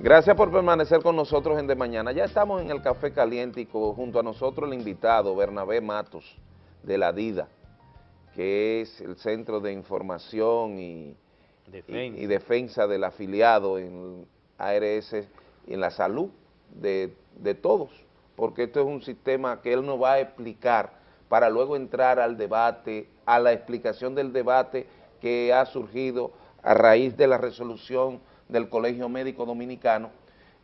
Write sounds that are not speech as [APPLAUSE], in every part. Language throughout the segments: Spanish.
Gracias por permanecer con nosotros en De Mañana. Ya estamos en el Café Caliéntico, junto a nosotros el invitado Bernabé Matos, de la DIDA, que es el Centro de Información y defensa, y, defensa del afiliado en ARS y en la salud de, de todos, porque esto es un sistema que él nos va a explicar para luego entrar al debate, a la explicación del debate que ha surgido a raíz de la resolución del Colegio Médico Dominicano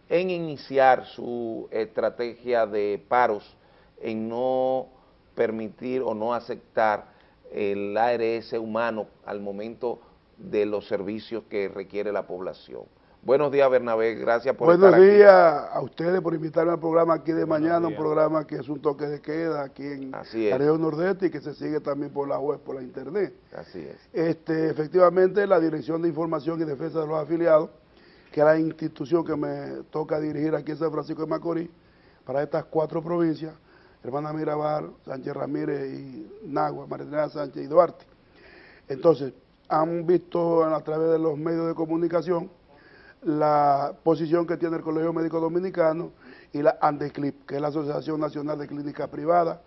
en iniciar su estrategia de paros, en no permitir o no aceptar el ARS humano al momento de los servicios que requiere la población. Buenos días, Bernabé, gracias por Buenos días a ustedes por invitarme al programa aquí de mañana, un programa que es un toque de queda aquí en la región nordeste y que se sigue también por la web, por la internet. Así es. Este, efectivamente, la Dirección de Información y Defensa de los Afiliados, que es la institución que me toca dirigir aquí en San Francisco de Macorís, para estas cuatro provincias, Hermana Mirabal, Sánchez Ramírez y Nagua, María Sánchez y Duarte. Entonces, han visto a través de los medios de comunicación la posición que tiene el Colegio Médico Dominicano y la ANDECLIP, que es la Asociación Nacional de Clínica Privada,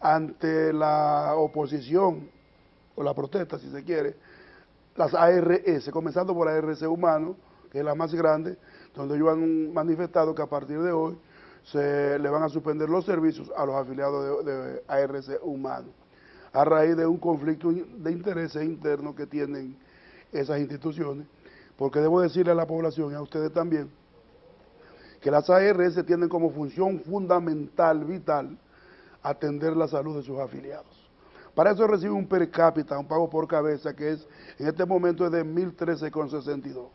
ante la oposición, o la protesta si se quiere, las ARS, comenzando por ARS Humano, que es la más grande, donde ellos han manifestado que a partir de hoy se le van a suspender los servicios a los afiliados de, de ARS Humano, a raíz de un conflicto de intereses internos que tienen esas instituciones porque debo decirle a la población y a ustedes también, que las ARS tienen como función fundamental, vital, atender la salud de sus afiliados. Para eso recibe un per cápita, un pago por cabeza, que es en este momento es de 1.013,62.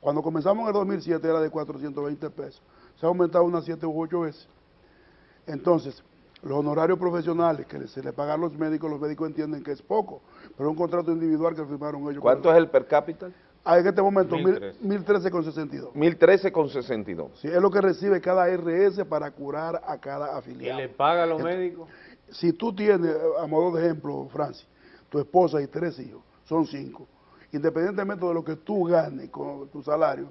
Cuando comenzamos en el 2007 era de 420 pesos. Se ha aumentado unas 7 u 8 veces. Entonces, los honorarios profesionales que se le pagan a los médicos, los médicos entienden que es poco, pero un contrato individual que firmaron ellos. ¿Cuánto es el per cápita? Ah, en este momento 1.013,62. 1.013,62. Sí, es lo que recibe cada RS para curar a cada afiliado. ¿Y le paga a los médicos? Si tú tienes, a modo de ejemplo, Francis, tu esposa y tres hijos, son cinco, independientemente de lo que tú ganes con tu salario,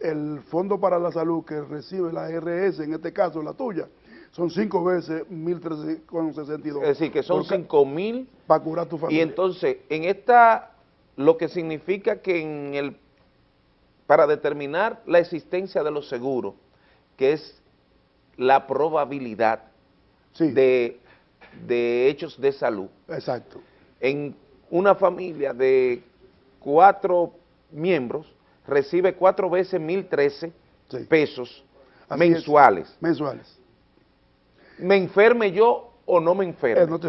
el Fondo para la Salud que recibe la RS, en este caso la tuya, son cinco veces 1.013,62. Es decir, que son cinco mil. Para curar tu familia. Y entonces, en esta lo que significa que en el, para determinar la existencia de los seguros, que es la probabilidad de, hechos de salud. Exacto. En una familia de cuatro miembros, recibe cuatro veces 1.013 pesos mensuales. mensuales. ¿Me enferme yo o no me enferme? Eh, no te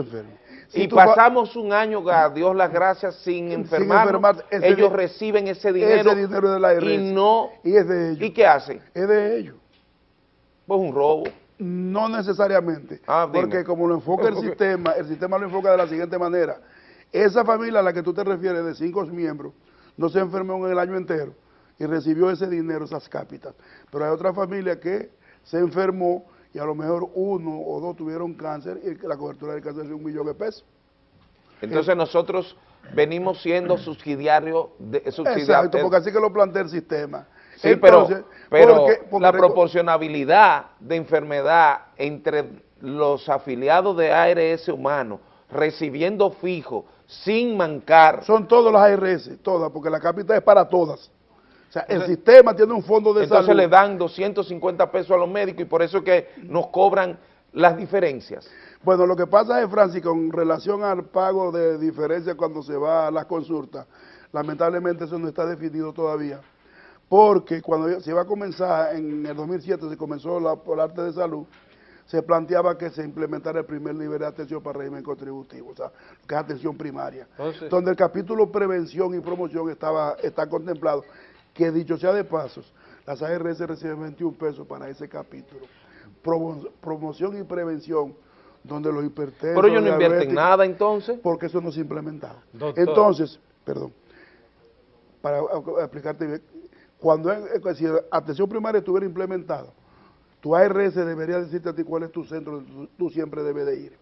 enfermes y pasamos un año, a Dios las gracias, sin enfermar, ellos reciben ese dinero, ese dinero de la y no... Y es de ellos. ¿Y qué hacen? Es de ellos. Pues un robo. No necesariamente, ah, porque como lo enfoca el [LAUGHS] sistema, el sistema lo enfoca de la siguiente manera. Esa familia a la que tú te refieres, de cinco miembros, no se enfermó en el año entero y recibió ese dinero, esas cápitas. Pero hay otra familia que se enfermó y a lo mejor uno o dos tuvieron cáncer y la cobertura del cáncer es un millón de pesos. Entonces nosotros venimos siendo subsidiarios de Exacto, porque así que lo plantea el sistema. Sí, pero, pero la proporcionabilidad de enfermedad entre los afiliados de ARS humano recibiendo fijo, sin mancar. Son todas las ARS, todas, porque la capital es para todas. O sea, el sistema tiene un fondo de entonces salud. Entonces le dan 250 pesos a los médicos y por eso es que nos cobran las diferencias. Bueno, lo que pasa es, Francis, con relación al pago de diferencias cuando se va a las consultas, lamentablemente eso no está definido todavía, porque cuando se iba a comenzar, en el 2007 se comenzó la, por arte de salud, se planteaba que se implementara el primer nivel de atención para régimen contributivo, o sea, que es atención primaria, donde el capítulo prevención y promoción estaba está contemplado que dicho sea de pasos, las ARS reciben 21 pesos para ese capítulo. promoción y prevención, donde los hipertensos... Pero ellos no invierten nada entonces. Porque eso no se ha implementado. Entonces, perdón, para explicarte bien, cuando si atención primaria estuviera implementado, tu ARS debería decirte a ti cuál es tu centro donde tú siempre debes de ir.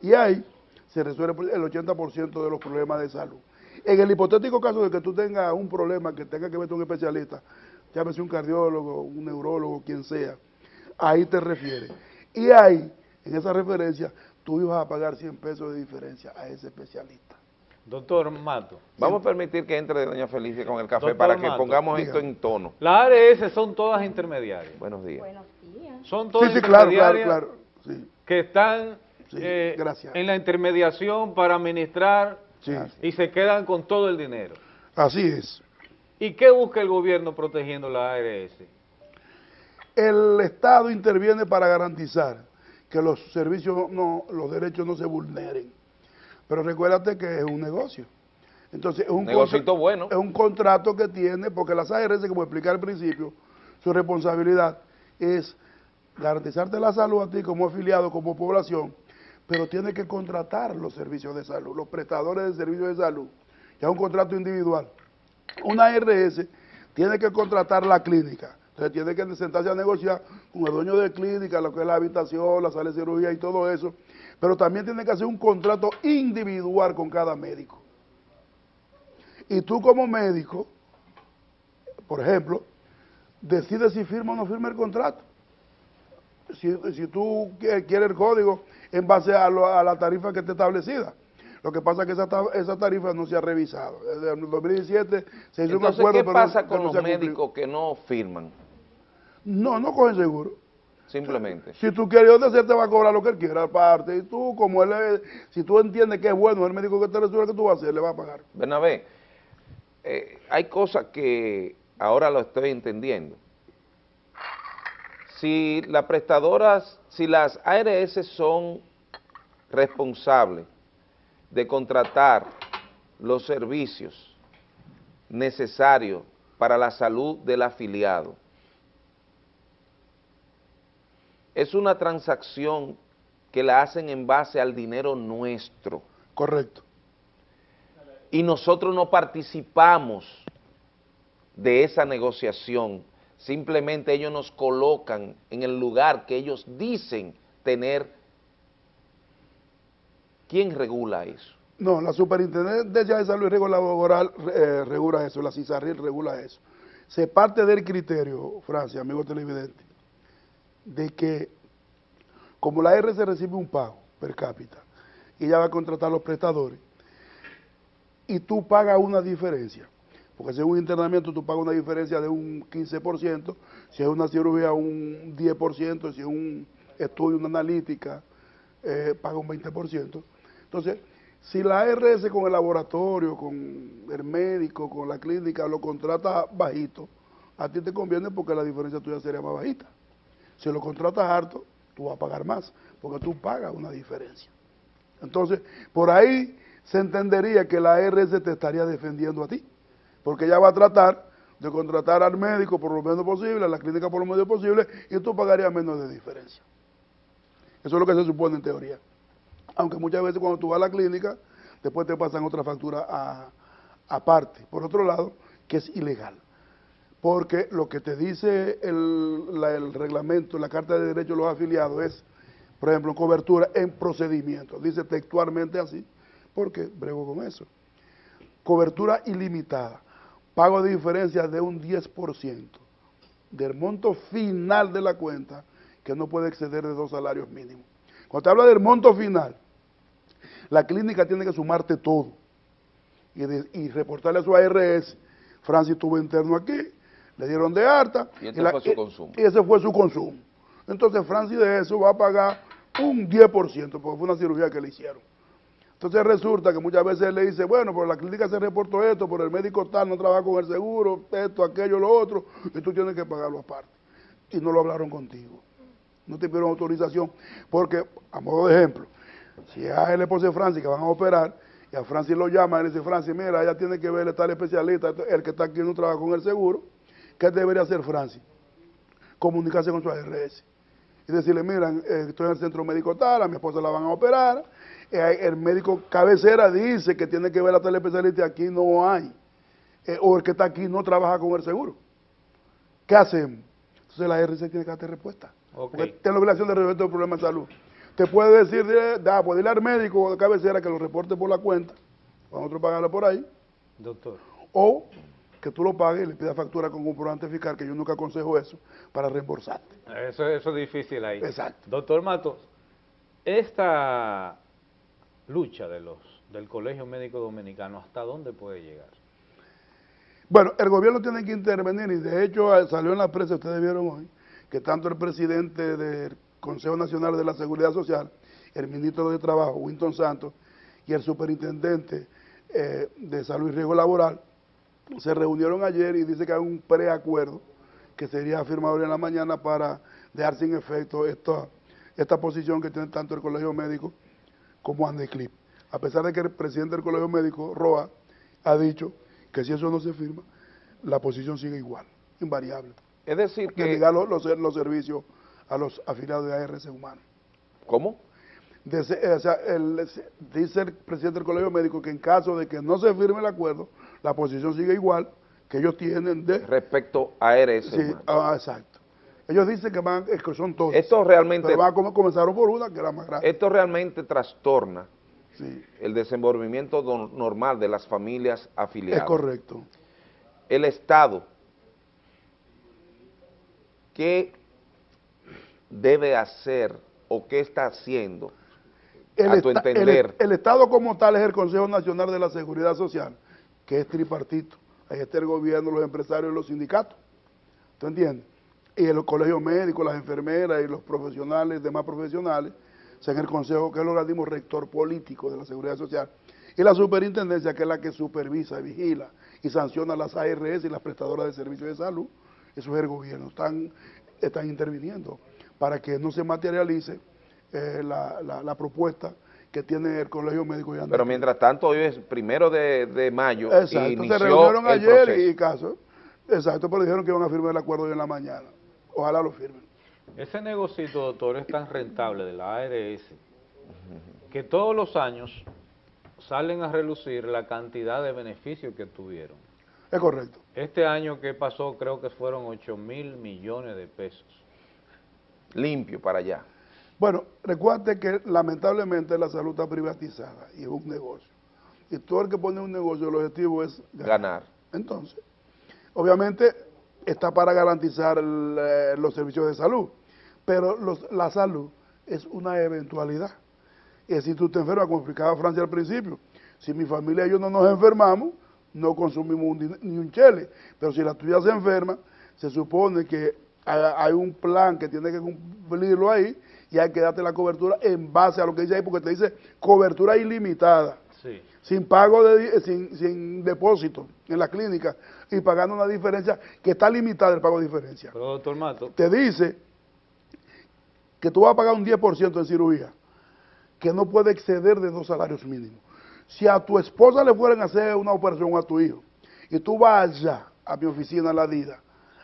Y ahí se resuelve el 80% de los problemas de salud. En el hipotético caso de que tú tengas un problema que tenga que ver con un especialista, llámese un cardiólogo, un neurólogo, quien sea, ahí te refieres. Y ahí, en esa referencia, tú ibas a pagar 100 pesos de diferencia a ese especialista. Doctor Mato. Vamos a permitir que entre doña Felicia con el café para que pongamos esto en tono. Las ARS son todas intermediarias. Buenos días. Buenos días. Son todas sí, sí, claro, claro, claro, sí. que están Sí, eh, gracias. en la intermediación para administrar Sí, y se quedan con todo el dinero. así es. ¿Y qué busca el gobierno protegiendo la ARS? El Estado interviene para garantizar que los servicios, no, los derechos no se vulneren. Pero recuérdate que es un negocio. Entonces, es un, Negocito contra- bueno. es un contrato que tiene, porque las ARS, como expliqué al principio, su responsabilidad es garantizarte la salud a ti como afiliado, como población, pero tiene que contratar los servicios de salud, los prestadores de servicios de salud. Ya un contrato individual. Una ARS tiene que contratar la clínica. Entonces tiene que sentarse a negociar con el dueño de clínica, lo que es la habitación, la sala de cirugía y todo eso. Pero también tiene que hacer un contrato individual con cada médico. Y tú como médico, por ejemplo, decides si firma o no firma el contrato. Si, si tú qui- quieres el código en base a, lo- a la tarifa que esté establecida. Lo que pasa es que esa, esa tarifa no se ha revisado. Desde el 2017 se hizo un acuerdo, ¿qué pero pasa no- con no los se médicos que no firman? No, no cogen seguro. Simplemente. Si tú quieres donde se te va a cobrar lo que él quiera aparte. Y tú, como él es, si tú entiendes que es bueno el médico que te resuelve, ¿qué tú vas a hacer? Le va a pagar. Bernabé, eh, hay cosas que ahora lo estoy entendiendo. Si las prestadoras, si las ARS son responsables de contratar los servicios necesarios para la salud del afiliado, es una transacción que la hacen en base al dinero nuestro Correcto. y nosotros no participamos de esa negociación, simplemente ellos nos colocan en el lugar que ellos dicen tener. ¿Quién regula eso? No, la Superintendencia de Salud y Riesgo Laboral eh, regula eso, la CISARRIL regula eso. Se parte del criterio, Francia, amigo televidente, de que como la RC recibe un pago per cápita y ella va a contratar a los prestadores y tú pagas una diferencia, porque si es un internamiento tú pagas una diferencia de un 15%, si es una cirugía un 10%, si es un estudio, una analítica, eh, paga un 20%. Entonces, si la ARS con el laboratorio, con el médico, con la clínica, lo contrata bajito, a ti te conviene porque la diferencia tuya sería más bajita. Si lo contratas harto, tú vas a pagar más, porque tú pagas una diferencia. Entonces, por ahí se entendería que la ARS te estaría defendiendo a ti, porque ella va a tratar de contratar al médico por lo menos posible, a la clínica por lo menos posible, y tú pagarías menos de diferencia. Eso es lo que se supone en teoría. Aunque muchas veces cuando tú vas a la clínica, después te pasan otra factura aparte. Por otro lado, que es ilegal. Porque lo que te dice el reglamento, la Carta de Derechos de los Afiliados es, por ejemplo, cobertura en procedimiento. Dice textualmente así, porque brego con eso. Cobertura ilimitada. Pago de diferencia de un 10% del monto final de la cuenta, que no puede exceder de dos salarios mínimos. Cuando te habla del monto final, la clínica tiene que sumarte todo y, de- y reportarle a su ARS, Francis estuvo interno aquí, le dieron de harta. Y ese fue su consumo. Y ese fue su consumo. Entonces Francis de eso va a pagar un 10%, porque fue una cirugía que le hicieron. Entonces resulta que muchas veces él le dice, bueno, por la clínica se reportó esto, por el médico tal no trabaja con el seguro, esto, aquello, lo otro, y tú tienes que pagarlo aparte. Y no lo hablaron contigo. No te pidieron autorización, porque, a modo de ejemplo, si es el esposo de Francis que van a operar, y a Francis lo llama le dice, Francis, mira, ella tiene que ver tal especialista, el que está aquí no trabaja con el seguro, ¿qué debería hacer Francis? Comunicarse con su ARS y decirle, mira, eh, estoy en el centro médico tal, a mi esposa la van a operar, eh, el médico cabecera dice que tiene que ver a tal especialista y aquí no hay, Eh, o el que está aquí no trabaja con el seguro. ¿Qué hacemos? Entonces la ARS tiene que darte respuesta. Ok. Porque tiene la obligación de resolver el problema de salud. Te puede decir, da, pues dile al médico de cabecera que lo reporte por la cuenta, para nosotros pagarlo por ahí, Doctor. o que tú lo pagues y le pidas factura con comprobante fiscal, que yo nunca aconsejo eso, para reembolsarte. Eso, eso es difícil ahí. Exacto. Doctor Matos, esta lucha de los del Colegio Médico Dominicano, ¿hasta dónde puede llegar? Bueno, el gobierno tiene que intervenir y de hecho eh, salió en la prensa, ustedes vieron hoy, que tanto el presidente del Consejo Nacional de la Seguridad Social, el ministro de Trabajo, Winton Santos, y el superintendente eh, de Salud y Riesgo Laboral, se reunieron ayer y dice que hay un preacuerdo que sería firmado hoy en la mañana para dejar sin efecto esta, esta posición que tiene tanto el Colegio Médico como Andeclip. A pesar de que el presidente del Colegio Médico, Roa, ha dicho que si eso no se firma, la posición sigue igual, invariable. Es decir Que que... negar los, los, los servicios a los afiliados de ARC Humano. ¿Cómo? De se- o sea, el- se- dice el presidente del Colegio Médico que en caso de que no se firme el acuerdo, la posición sigue igual que ellos tienen de... Respecto a RS. Sí, ah, exacto. Ellos dicen que, van, es que son todos. Esto realmente, Pero van a come- comenzaron por una que era más grande. esto realmente trastorna Sí, el desenvolvimiento normal de las familias afiliadas. es correcto. El Estado, ¿qué debe hacer o qué está haciendo a tu esta- entender? el Estado como tal es el Consejo Nacional de la Seguridad Social, que es tripartito. Ahí está el gobierno, los empresarios y los sindicatos. ¿Tú entiendes? Y los colegios médicos, las enfermeras y los profesionales, demás profesionales, son el Consejo, que es el organismo rector político de la Seguridad Social. Y la superintendencia, que es la que supervisa, vigila y sanciona las ARS y las prestadoras de servicios de salud. Eso es el gobierno. Están, están interviniendo para que no se materialice eh, la, la- la propuesta que tiene el Colegio Médico y Pero mientras tanto, hoy es primero de, de mayo Exacto, y se reunieron ayer proceso. y caso. Exacto, pero dijeron que iban a firmar el acuerdo hoy en la mañana. Ojalá lo firmen. Ese negocito, doctor, es tan rentable de la ARS que todos los años salen a relucir la cantidad de beneficios que tuvieron. Es correcto. Este año que pasó creo que fueron 8 mil millones de pesos. limpio para allá. Bueno, recuerde que lamentablemente la salud está privatizada y es un negocio. Y todo el que pone un negocio, el objetivo es ganar. Ganar. Entonces, obviamente está para garantizar eh, los servicios de salud, pero los- la salud es una eventualidad. Y si tú te enfermas, como explicaba Francia al principio, si mi familia y yo no nos enfermamos, no consumimos ni un chele, pero si la tuya se enferma, se supone que hay un plan que tiene que cumplirlo ahí y hay que darte la cobertura en base a lo que dice ahí, porque te dice cobertura ilimitada Sí. sin pago de sin, sin depósito en la clínica y pagando una diferencia que está limitada el pago de diferencia. Pero doctor Mato, Te dice que tú vas a pagar un 10% en cirugía, que no puede exceder de dos salarios mínimos. Si a tu esposa le fueran a hacer una operación a tu hijo, y tú vas allá a mi oficina, a la DIDA,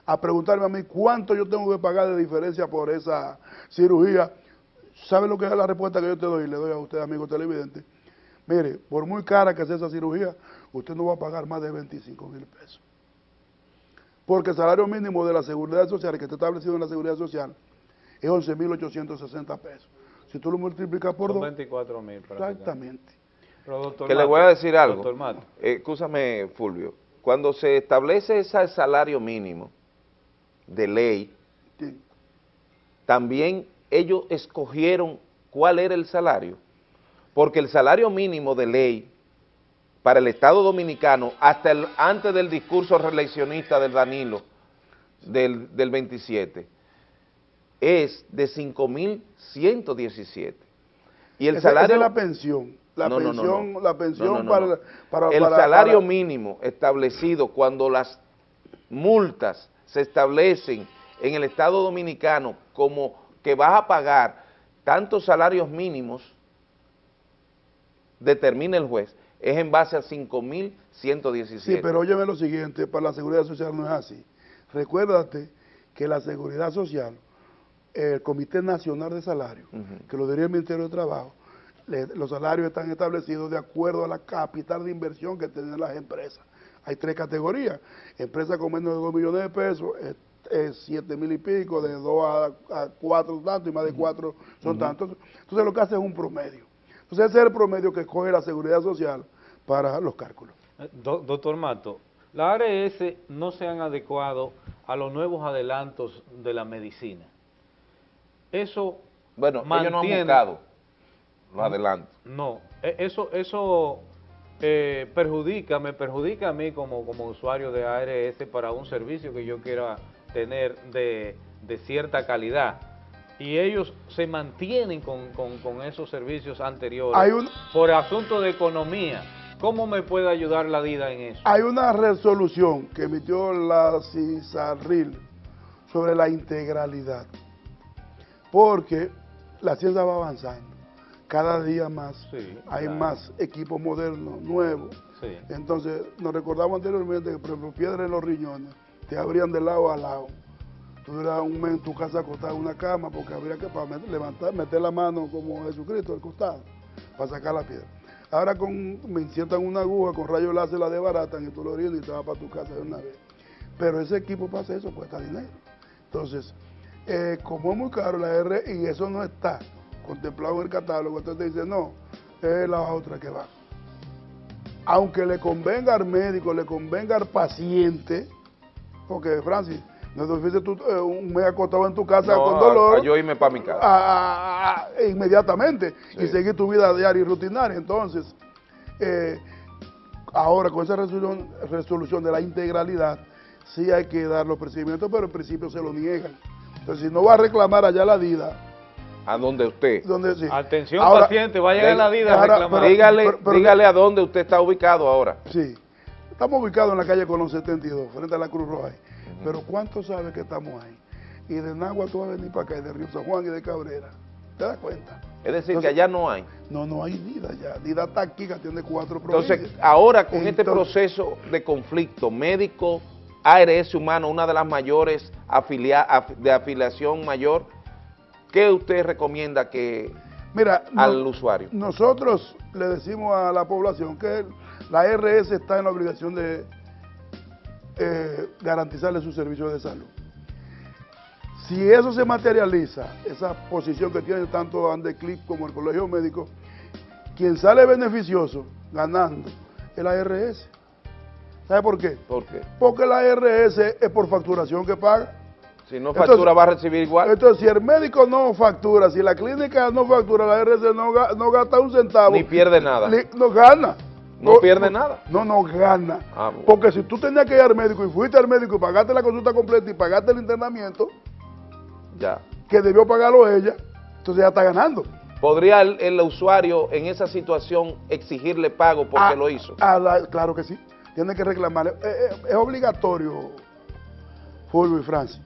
a preguntarme a mí cuánto yo tengo que pagar de diferencia por esa cirugía, ¿sabe lo que es la respuesta que yo te doy? Le doy a usted, amigo televidente. Mire, por muy cara que sea esa cirugía, usted no va a pagar más de 25 mil pesos. Porque el salario mínimo de la seguridad social, que está establecido en la seguridad social, es 11.860 pesos. Si tú lo multiplicas por son dos, 24 mil. exactamente. Pero, doctor Que le Mato, voy a decir algo. Doctor Mato, Eh, Escúchame, Fulvio. Cuando se establece ese salario mínimo de ley, Sí. también ellos escogieron cuál era el salario. Porque el salario mínimo de ley para el Estado Dominicano, hasta el, antes del discurso reeleccionista del Danilo, del, del 27, es de 5.117. Y el Esa- esa salario... es la pensión. La No, no, no, pensión, no. la pensión para, para- el para- salario mínimo establecido cuando las multas se establecen en el Estado Dominicano como que vas a pagar tantos salarios mínimos, determina el juez, es en base a 5.117. Sí, pero óyeme lo siguiente, para la seguridad social no es así. Recuérdate que la seguridad social, el Comité Nacional de Salarios, que lo diría el Ministerio de Trabajo, le- los salarios están establecidos de acuerdo a la capital de inversión que tienen las empresas. Hay tres categorías. Empresas con menos de 2 millones de pesos, es, es 7 mil y pico, de 2 a, a 4 tanto, y más de 4 son tantos. Entonces lo que hace es un promedio. Entonces ese es el promedio que escoge la seguridad social para los cálculos. eh, do- doctor Mato, las ARS no se han adecuado a los nuevos adelantos de la medicina. Eso Bueno, ellos no han mantiene- buscado los adelantos. No, e- eso, eso eh, perjudica, me perjudica a mí como, como usuario de ARS para un servicio que yo quiera tener de, de cierta calidad. Y ellos se mantienen con, con- con esos servicios anteriores Hay un- por asunto de economía. ¿Cómo me puede ayudar la DIDA en eso? Hay una resolución que emitió la CISARRIL sobre la integralidad, porque la ciencia va avanzando, cada día más, Sí, hay claro. más equipos modernos, nuevos, Sí. entonces nos recordamos anteriormente que por ejemplo piedras en los riñones te abrían de lado a lado, tú duras un mes en tu casa acostado en una cama porque habría que para met- levantar, meter la mano como Jesucristo al costado para sacar la piedra. Ahora con, me insertan una aguja con rayos láser, la desbaratan y tú lo orinas y te vas para tu casa de una vez. Pero ese equipo para hacer eso cuesta dinero. Entonces, eh, como es muy caro la R y eso no está contemplado en el catálogo, entonces te dice, no, es la otra que va. Aunque le convenga al médico, le convenga al paciente, porque Francis, no es difícil tú eh, un mes acostado en tu casa No, con a- dolor a yo irme para mi casa. a- a- a- inmediatamente y Sí. seguir tu vida diaria y rutinaria. Entonces, eh, ahora con esa resolución, resolución de la integralidad, sí hay que dar los procedimientos, pero en principio se lo niegan. Entonces, si no va a reclamar allá la DIDA, A donde usted. donde sí. Atención Ahora, paciente, vayan a la DIDA a ahora, reclamar. pero- dígale, pero- pero- dígale a dónde usted está ubicado ahora. Sí. Estamos ubicados en la calle Colón 72, frente a la Cruz Roja. Pero ¿cuánto sabe que estamos ahí? Y de Nagua tú vas a venir para acá, y de Río San Juan y de Cabrera. ¿Te das cuenta? Es decir, Entonces- que allá no hay. No, no hay DIDA ya. DIDA está aquí, que tiene cuatro Entonces, provincias. ahora con este Entonces- proceso de conflicto médico, ARS humano, una de las mayores afilia- af- de afiliación mayor, ¿qué usted recomienda que Mira, al no- usuario? nosotros le decimos a la población que la RS está en la obligación de eh, garantizarle sus servicios de salud. Si eso se materializa, esa posición que tiene tanto Andeclip como el Colegio Médico, quien sale beneficioso ganando es la RS. ¿Sabe por qué? ¿Por qué? Porque la RS es por facturación que paga. Si no Entonces- factura, va a recibir igual. Entonces, si el médico no factura, si la clínica no factura, la RS no, no gasta un centavo. Ni pierde nada. li- No gana. No pierde nada. No, no gana. Ah, bueno. Porque si tú tenías que ir al médico y fuiste al médico y pagaste la consulta completa y pagaste el internamiento, Ya. que debió pagarlo ella, entonces ya está ganando. ¿Podría el, el usuario en esa situación exigirle pago porque Ah, lo hizo? ah, la- claro que sí. Tiene que reclamarle. Eh, eh, es obligatorio, Fulvio y Francis,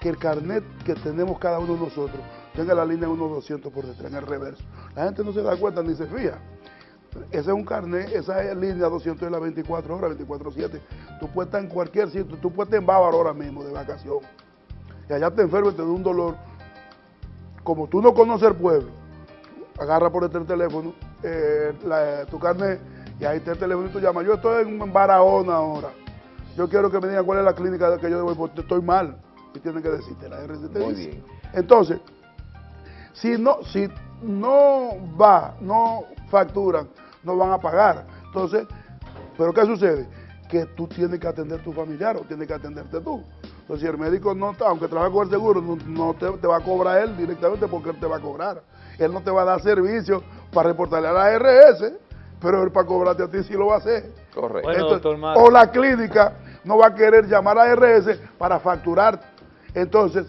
que el carnet que tenemos cada uno de nosotros tenga la línea 1200 por detrás, en el reverso. La gente no se da cuenta ni se fija. Ese es un carnet, esa es línea 200 de las 24 horas, 24-7. Tú puedes estar en cualquier sitio, tú puedes estar en Bávaro ahora mismo de vacación. Y allá te enfermas y te da un dolor. Como tú no conoces el pueblo, agarra por este teléfono eh, la- tu carnet y ahí está el teléfono y tú llamas. Yo estoy en Barahona ahora. Yo quiero que me digan cuál es la clínica que yo debo ir porque estoy mal. Y tienen que decirte, la RC te Muy dice. bien. Entonces, si no, si no va, no facturan, no van a pagar. Entonces, ¿pero qué sucede? Que tú tienes que atender a tu familiar o tienes que atenderte tú. Entonces, si el médico no, está- aunque trabaja con el seguro, no, no te, te va a cobrar él directamente porque él te va a cobrar. Él no te va a dar servicio para reportarle a la RS, pero él para cobrarte a ti sí lo va a hacer. Correcto. Bueno, Entonces, doctor Mato. o la clínica no va a querer llamar a RS para facturar. Entonces,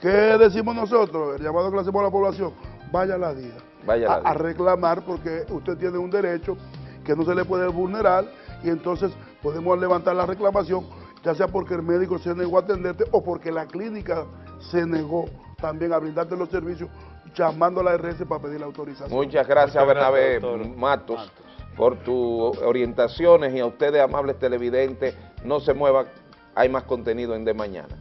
¿qué decimos nosotros? El llamado que le hacemos a la población, vaya a la DIDA. Vaya a reclamar porque usted tiene un derecho que no se le puede vulnerar y entonces podemos levantar la reclamación, ya sea porque el médico se negó a atenderte o porque la clínica se negó también a brindarte los servicios llamando a la RS para pedir la autorización. Muchas gracias, Muchas Bernabé gracias, Matos, Matos. por tus orientaciones y a ustedes, amables televidentes, no se muevan, hay más contenido en De Mañana.